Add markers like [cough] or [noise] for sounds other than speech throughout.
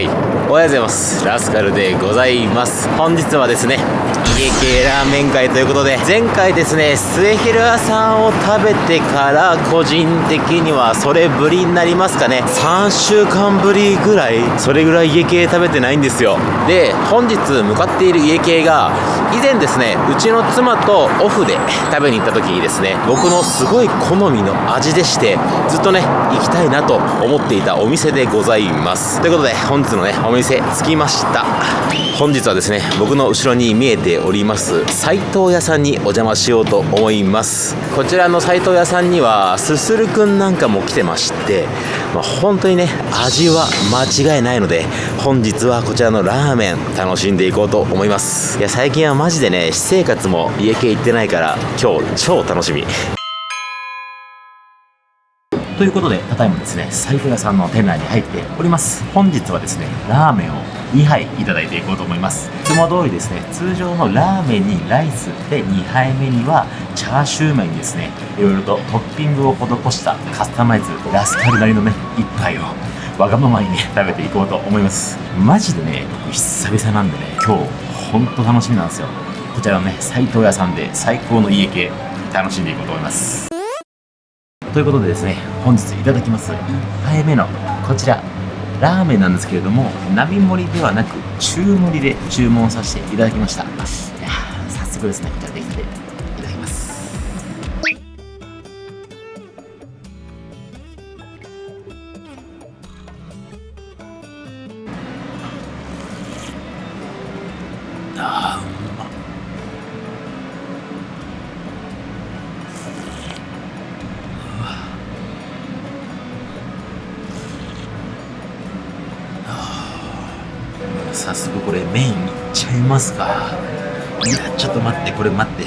はい。おはようございます。ラスカルでございます。本日はですね家系ラーメン会ということで前回ですね末広屋さんを食べてから個人的にはそれぶりになりますかね。3週間ぶりぐらいそれぐらい家系食べてないんですよ。で本日向かっている家系が以前ですねうちの妻とオフで食べに行った時にですね僕のすごい好みの味でしてずっとね行きたいなと思っていたお店でございます。ということで本日のねお店着きました。本日はですね僕の後ろに見えております斉藤屋さんにお邪魔しようと思います。こちらの斉藤屋さんにはすするくんなんかも来てまして、まあ、本当にね味は間違いないので本日はこちらのラーメン楽しんでいこうと思いますいや最近はマジでね私生活も家系行ってないから今日超楽しみということで、ただいまですね、財布屋さんの店内に入っております。本日はですね、ラーメンを2杯いただいていこうと思います。いつも通りですね、通常のラーメンにライスで2杯目にはチャーシュー麺にですね、いろいろとトッピングを施したカスタマイズラスカルなりのね、一杯をわがままにね、食べていこうと思います。マジでね、僕久々なんでね、今日ほんと楽しみなんですよ。こちらのね、斉藤屋さんで最高の家系楽しんでいこうと思います。ということでですね、本日いただきます1杯目のこちら、ラーメンなんですけれども、並盛りではなく、中盛りで注文させていただきました。いやー早速ですね、こちらいやちょっと待ってこれ待って。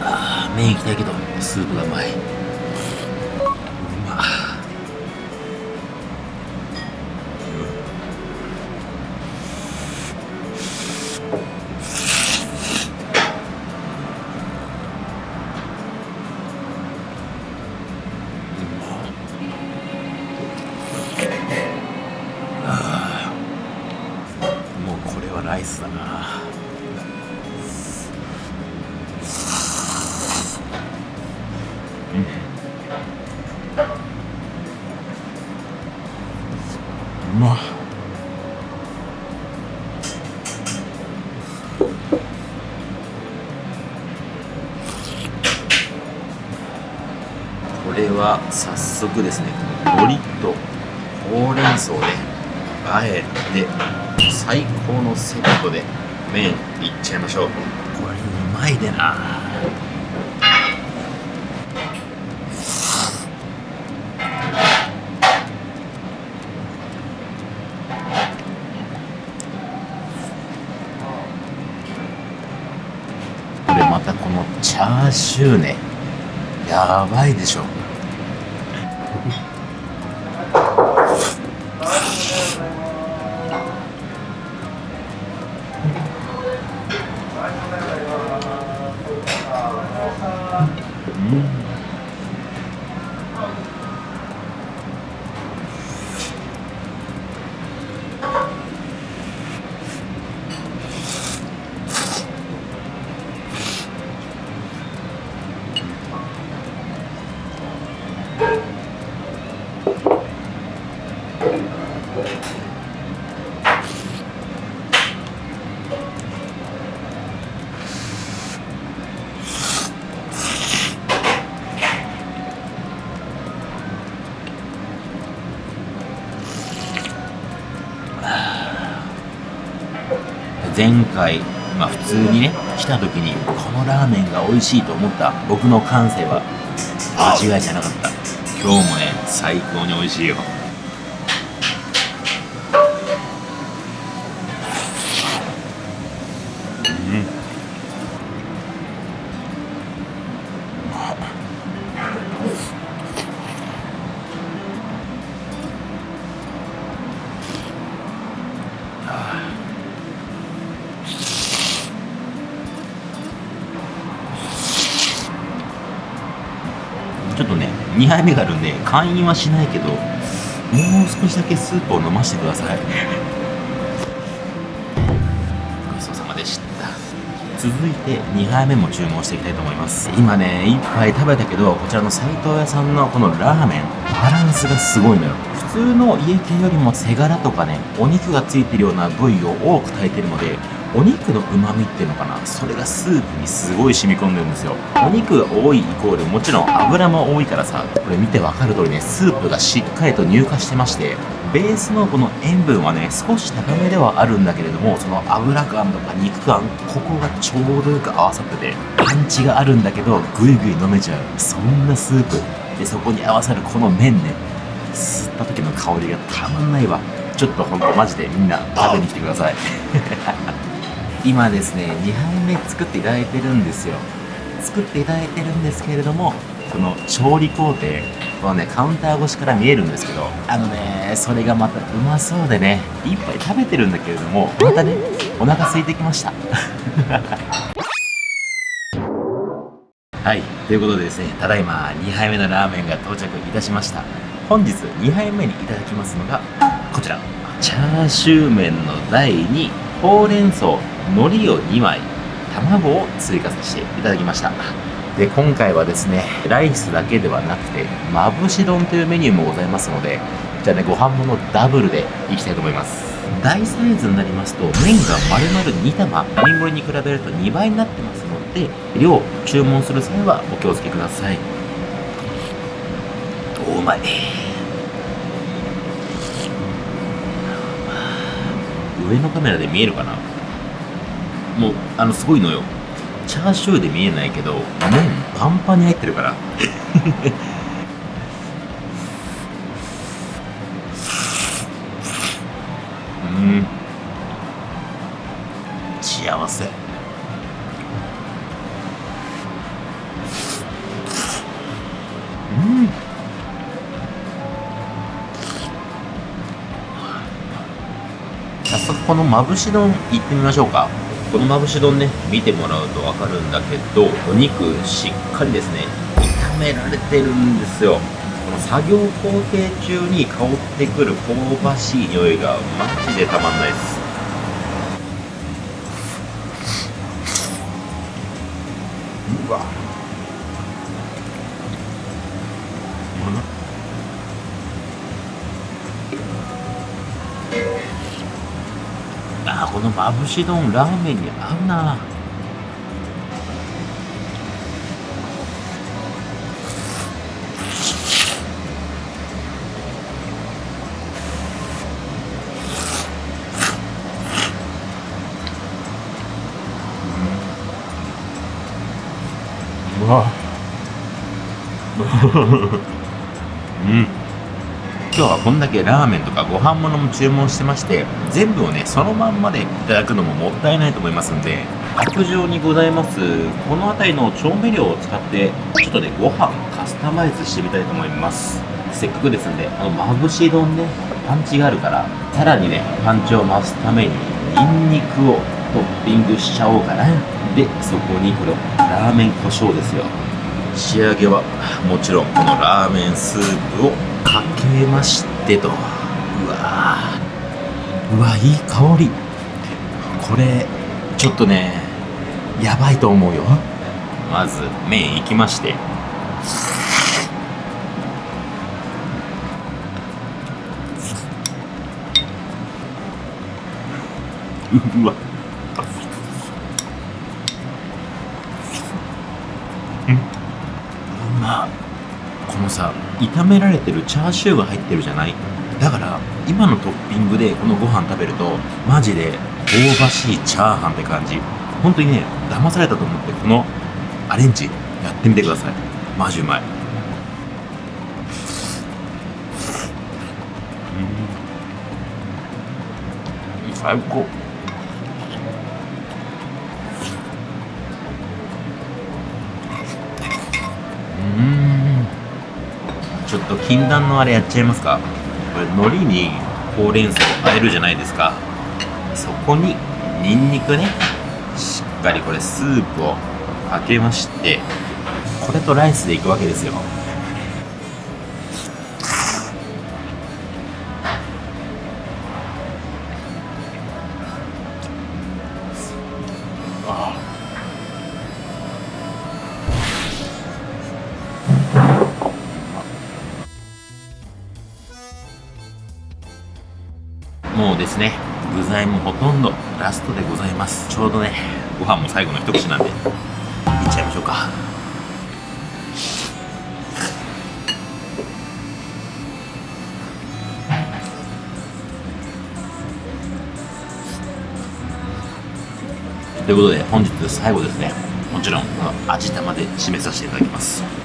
ああ麺いきたいけどスープがうまい。早速ですね海苔とほうれん草であえて最高のセットで麺いっちゃいましょう。これうまいでな。これまたこのチャーシューねやばいでしょ前回、まあ、普通にね来た時にこのラーメンが美味しいと思った僕の感性は間違いじゃなかった。今日もね最高に美味しいよ。ちょっとね2杯目があるんで会員はしないけどもう少しだけスープを飲ませてください。ごちそうさまでした。続いて2杯目も注文していきたいと思います。今ね1杯食べたけどこちらの斎藤屋さんのこのラーメンバランスがすごいのよ。普通の家系よりも背ガラとかねお肉がついてるような部位を多く炊いてるのでお肉の旨味っていうのかな？それがスープにすごい染み込んでるんですよ。お肉が多いイコールもちろん油も多いからさこれ見てわかる通りねスープがしっかりと乳化してましてベースのこの塩分はね少し高めではあるんだけれどもその油感とか肉感ここがちょうどよく合わさっててパンチがあるんだけどぐいぐい飲めちゃう。そんなスープ。でそこに合わさるこの麺ね吸った時の香りがたまんないわ。ちょっとほんとマジでみんな食べに来てください。[laughs] 今ですね2杯目作っていただいてるんですよ。作っていただいてるんですけれどもその調理工程このねカウンター越しから見えるんですけどあのねそれがまたうまそうでね一杯食べてるんだけれどもまたねお腹空いてきました。[laughs] はいということでですねただいま2杯目のラーメンが到着いたしました。本日2杯目にいただきますのがこちら。チャーシュー麺の台にほうれん草海苔を2枚卵を追加させていただきました。で今回はですねライスだけではなくてまぶし丼というメニューもございますのでじゃあねご飯ものダブルでいきたいと思います。大サイズになりますと麺が丸々2玉並盛りに比べると2倍になってますので量注文する際はお気をつけください。おうまい。上のカメラで見えるかな？もうあのすごいのよ。チャーシューで見えないけど麺パンパンに入ってるから。[laughs] うん。幸せ。このまぶし丼いってみましょうか。このまぶし丼ね見てもらうと分かるんだけどお肉しっかりですね。炒められてるんですよ。この作業工程中に香ってくる香ばしい匂いがマジでたまんないです。まぶし丼ラーメンに合うな。うわ。[laughs] うん。今日はこんだけラーメンとかご飯物も注文してまして全部をねそのまんまでいただくのももったいないと思いますんで卓上にございます。この辺りの調味料を使ってちょっとねご飯カスタマイズしてみたいと思います。せっかくですんであのまぶし丼ねパンチがあるからさらにねパンチを増すためにニンニクをトッピングしちゃおうかな。でそこにこれラーメン胡椒ですよ。仕上げはもちろんこのラーメンスープをかけましてと。うわー。うわいい香り。これちょっとねやばいと思うよ。まず麺いきまして。うわ。うまっのさ炒められてるチャーシューが入ってるじゃない？だから今のトッピングでこのご飯食べるとマジで香ばしいチャーハンって感じ。本当にね騙されたと思ってこのアレンジやってみてください。マジうまい。うん。最高。うん。ちょっと禁断のあれやっちゃいますか？これ海苔にほうれん草をあえるじゃないですか。そこにニンニクねしっかりこれスープをかけましてこれとライスでいくわけですよ。もうですね具材もほとんどラストでございます。ちょうどねご飯も最後の一口なんでいっちゃいましょうか。ということで本日最後ですね。もちろんこの味玉で締めさせていただきます。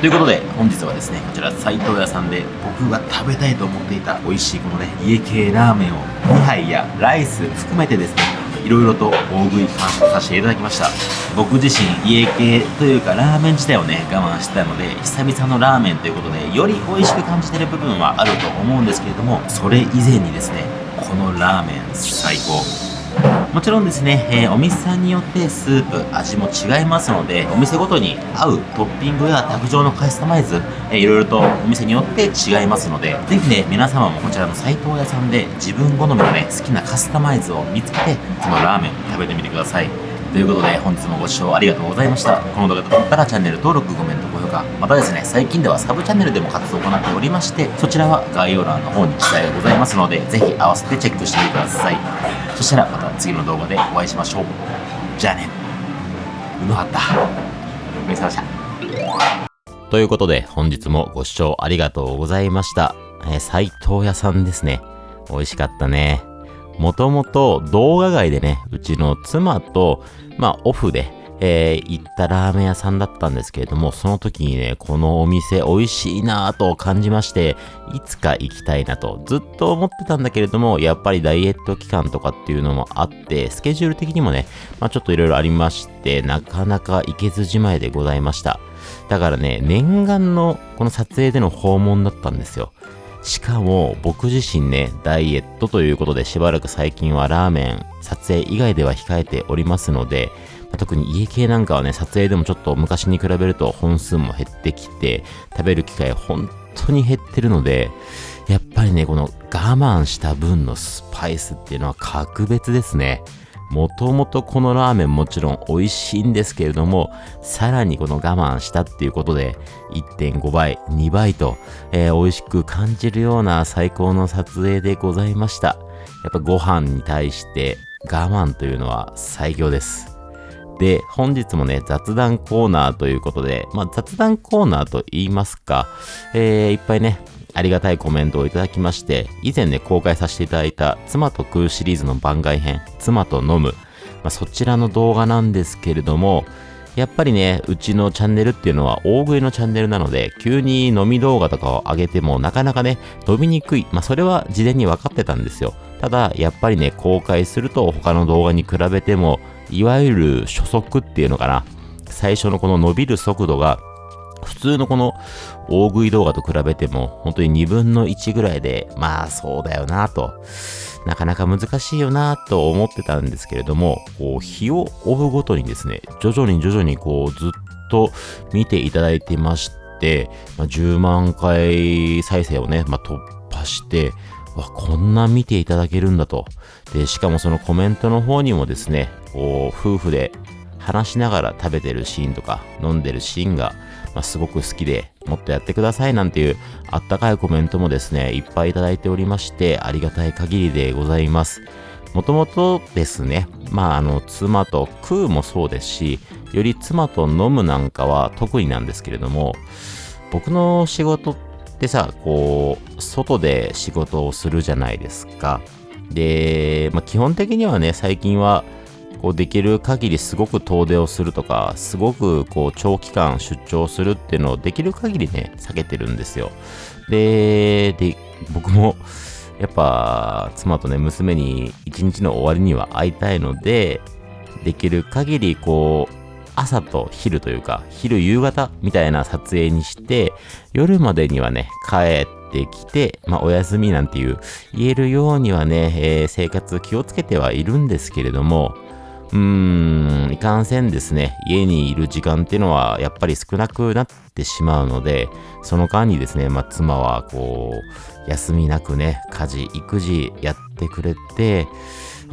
ということで本日はですねこちら斉藤屋さんで僕が食べたいと思っていた美味しいこのね家系ラーメンを2杯やライス含めてですねいろいろと大食い感謝させていただきました。僕自身家系というかラーメン自体をね我慢してたので久々のラーメンということでより美味しく感じてる部分はあると思うんですけれどもそれ以前にですねこのラーメン最高。もちろんですね、えーお店さんによってスープ、味も違いますので、お店ごとに合うトッピングや卓上のカスタマイズ、えーいろいろとお店によって違いますので、ぜひね、皆様もこちらの斎藤屋さんで自分好みのね、好きなカスタマイズを見つけて、そのラーメン食べてみてください。ということで、本日もご視聴ありがとうございました。この動画が良かったらチャンネル登録、コメント、高評価、またですね、最近ではサブチャンネルでも活動を行っておりまして、そちらは概要欄の方に記載がございますので、ぜひ合わせてチェックしてみてください。そしたらまた次の動画でお会いしましょう。じゃあね。うまかった。お疲れ様でした。ということで、本日もご視聴ありがとうございました。えー、藤屋さんですね。美味しかったね。もともと動画外でね、うちの妻と、まあオフで、えー行ったラーメン屋さんだったんですけれども、その時にね、このお店美味しいなぁと感じまして、いつか行きたいなとずっと思ってたんだけれども、やっぱりダイエット期間とかっていうのもあって、スケジュール的にもね、まあちょっといろいろありまして、なかなか行けずじまいでございました。だからね、念願のこの撮影での訪問だったんですよ。しかも僕自身ね、ダイエットということでしばらく最近はラーメン、撮影以外では控えておりますので、特に家系なんかはね、撮影でもちょっと昔に比べると本数も減ってきて、食べる機会本当に減ってるので、やっぱりね、この我慢した分のスパイスっていうのは格別ですね。もともとこのラーメンもちろん美味しいんですけれども、さらにこの我慢したっていうことで、1.5倍、2倍と、えー美味しく感じるような最高の撮影でございました。やっぱご飯に対して我慢というのは最強です。で、本日もね、雑談コーナーということで、まあ雑談コーナーと言いますか、えーいっぱいね、ありがたいコメントをいただきまして、以前ね、公開させていただいた、妻と食うシリーズの番外編、妻と飲む、まあ、そちらの動画なんですけれども、やっぱりね、うちのチャンネルっていうのは大食いのチャンネルなので、急に飲み動画とかを上げてもなかなかね、伸びにくい。まあ、それは事前に分かってたんですよ。ただ、やっぱりね、公開すると他の動画に比べても、いわゆる初速っていうのかな。最初のこの伸びる速度が、普通のこの大食い動画と比べても、本当に2分の1ぐらいで、まあそうだよなと。なかなか難しいよなと思ってたんですけれども、こう、日を追うごとにですね、徐々に徐々にこう、ずっと見ていただいてまして、まあ、10万回再生をね、まあ、突破して、わ、こんな見ていただけるんだと。で、しかもそのコメントの方にもですね、こう、夫婦で話しながら食べてるシーンとか、飲んでるシーンが、まあ、すごく好きで、もっとやってくださいなんていうあったかいコメントもですね、いっぱいいただいておりまして、ありがたい限りでございます。もともとですね、まあ、あの、妻と食うもそうですし、より妻と飲むなんかは特になんですけれども、僕の仕事ってさ、こう、外で仕事をするじゃないですか。で、まあ、基本的にはね、最近は、こうできる限りすごく遠出をするとか、すごくこう長期間出張するっていうのをできる限りね、避けてるんですよ。で、で、僕も、やっぱ、妻とね、娘に一日の終わりには会いたいので、できる限りこう、朝と昼というか、昼夕方みたいな撮影にして、夜までにはね、帰ってきて、まあ、お休みなんていう、言えるようにはね、えー生活気をつけてはいるんですけれども、うーん、いかんせんですね、家にいる時間っていうのはやっぱり少なくなってしまうので、その間にですね、まあ、妻はこう、休みなくね、家事、育児やってくれて、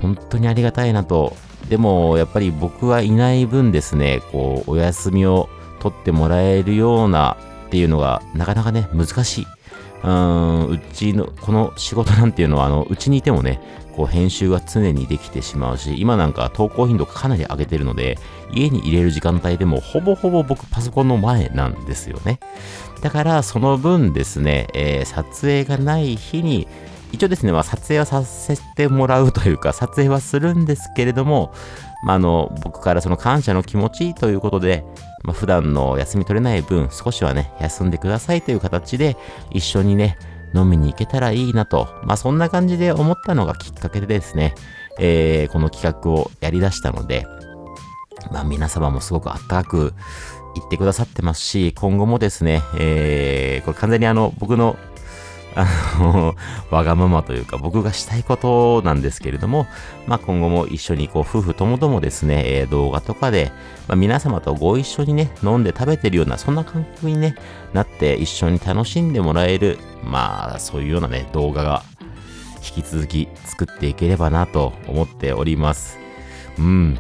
本当にありがたいなと。でも、やっぱり僕はいない分ですね、こう、お休みを取ってもらえるようなっていうのが、なかなかね、難しい。うーん、うちの、この仕事なんていうのは、あの、うちにいてもね、こう編集が常にできてしまうし、今なんか投稿頻度かなり上げてるので、家に入れる時間帯でもほぼほぼ僕パソコンの前なんですよね。だからその分ですね、えー、撮影がない日に、一応ですね、まあ、撮影はさせてもらうというか、撮影はするんですけれども、まあ、あの、僕からその感謝の気持ちということで、まあ、普段の休み取れない分、少しはね、休んでくださいという形で、一緒にね、飲みに行けたらいいなと、まあそんな感じで思ったのがきっかけでですね、えー、この企画をやり出したので、まあ皆様もすごくあったかく言ってくださってますし、今後もですね、えー、これ完全にあの、僕のあの、[laughs] わがままというか、僕がしたいことなんですけれども、まあ、今後も一緒にこう、夫婦ともどもですね、えー、動画とかで、まあ、皆様とご一緒にね、飲んで食べてるような、そんな感覚にね、なって一緒に楽しんでもらえる、まあ、そういうようなね、動画が、引き続き作っていければなと思っております。うん。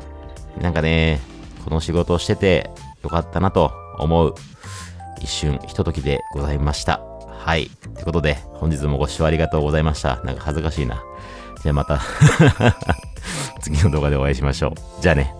なんかね、この仕事をしててよかったなと思う一瞬、ひとときでございました。はい。ってことで、本日もご視聴ありがとうございました。なんか恥ずかしいな。じゃあまた [laughs] 次の動画でお会いしましょう。じゃあね。